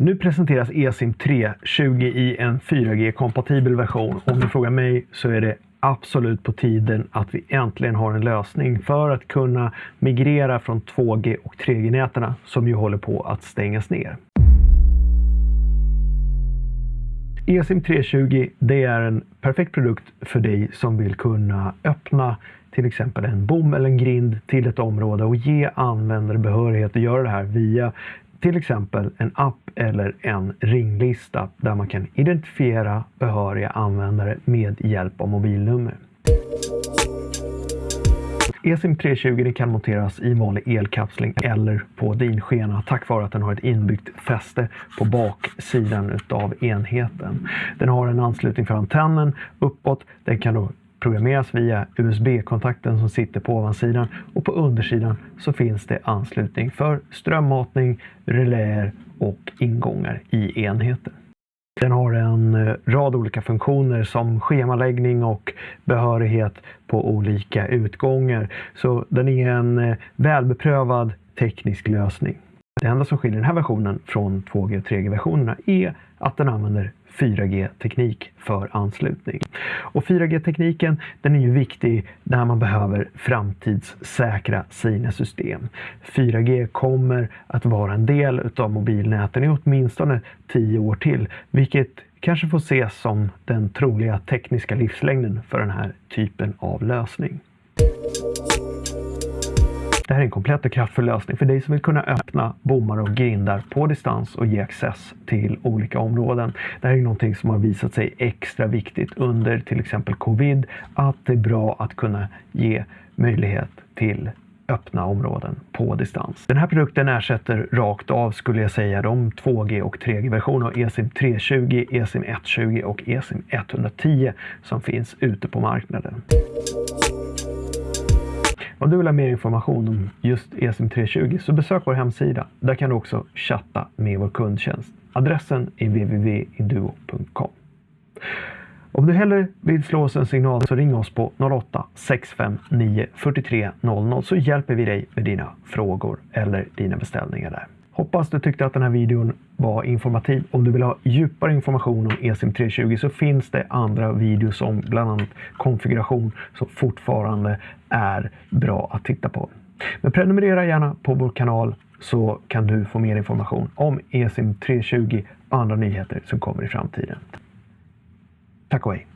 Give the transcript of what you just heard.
Nu presenteras eSIM 320 i en 4G-kompatibel version. Om du frågar mig så är det absolut på tiden att vi äntligen har en lösning för att kunna migrera från 2G och 3G-näten som ju håller på att stängas ner. eSIM 320 det är en perfekt produkt för dig som vill kunna öppna till exempel en bom eller en grind till ett område och ge användare behörighet att göra det här via till exempel en app eller en ringlista där man kan identifiera behöriga användare med hjälp av mobilnummer. eSIM 320 kan monteras i vanlig elkapsling eller på dinskena tack vare att den har ett inbyggt fäste på baksidan av enheten. Den har en anslutning för antennen uppåt. Den kan då programmeras via USB-kontakten som sitter på ovansidan och på undersidan så finns det anslutning för strömmatning, reläer och ingångar i enheten. Den har en eh, rad olika funktioner som schemaläggning och behörighet på olika utgångar. Så den är en eh, välbeprövad teknisk lösning. Det enda som skiljer den här versionen från 2G och 3G-versionerna är att den använder 4G-teknik för anslutning. Och 4G-tekniken den är ju viktig när man behöver framtidssäkra sina system. 4G kommer att vara en del av mobilnäten i åtminstone 10 år till, vilket kanske får ses som den troliga tekniska livslängden för den här typen av lösning. Det här är en komplett och kraftfull lösning för dig som vill kunna öppna bommar och grindar på distans och ge access till olika områden. Det här är någonting som har visat sig extra viktigt under till exempel covid, att det är bra att kunna ge möjlighet till öppna områden på distans. Den här produkten ersätter rakt av skulle jag säga de 2G och 3G-versioner av eSIM 320, eSIM 120 och eSIM 110 som finns ute på marknaden. Om du vill ha mer information om just ESM320 så besök vår hemsida. Där kan du också chatta med vår kundtjänst. Adressen är www.induo.com. Om du hellre vill slå oss en signal så ring oss på 08 659 43 00 så hjälper vi dig med dina frågor eller dina beställningar där. Hoppas du tyckte att den här videon var informativ. Om du vill ha djupare information om eSIM 320 så finns det andra videos om bland annat konfiguration som fortfarande är bra att titta på. Men prenumerera gärna på vår kanal så kan du få mer information om eSIM 320 och andra nyheter som kommer i framtiden. Tack och hej!